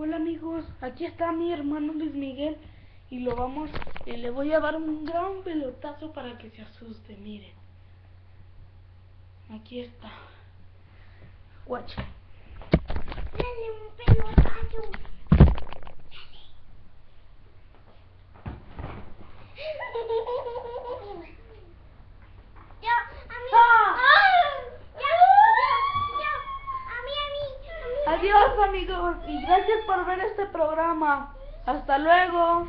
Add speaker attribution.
Speaker 1: Hola amigos, aquí está mi hermano Luis Miguel y lo vamos y le voy a dar un gran pelotazo para que se asuste, miren. Aquí está. Watch.
Speaker 2: Dale un pelotazo.
Speaker 1: Adiós amigos y gracias por ver este programa. Hasta luego.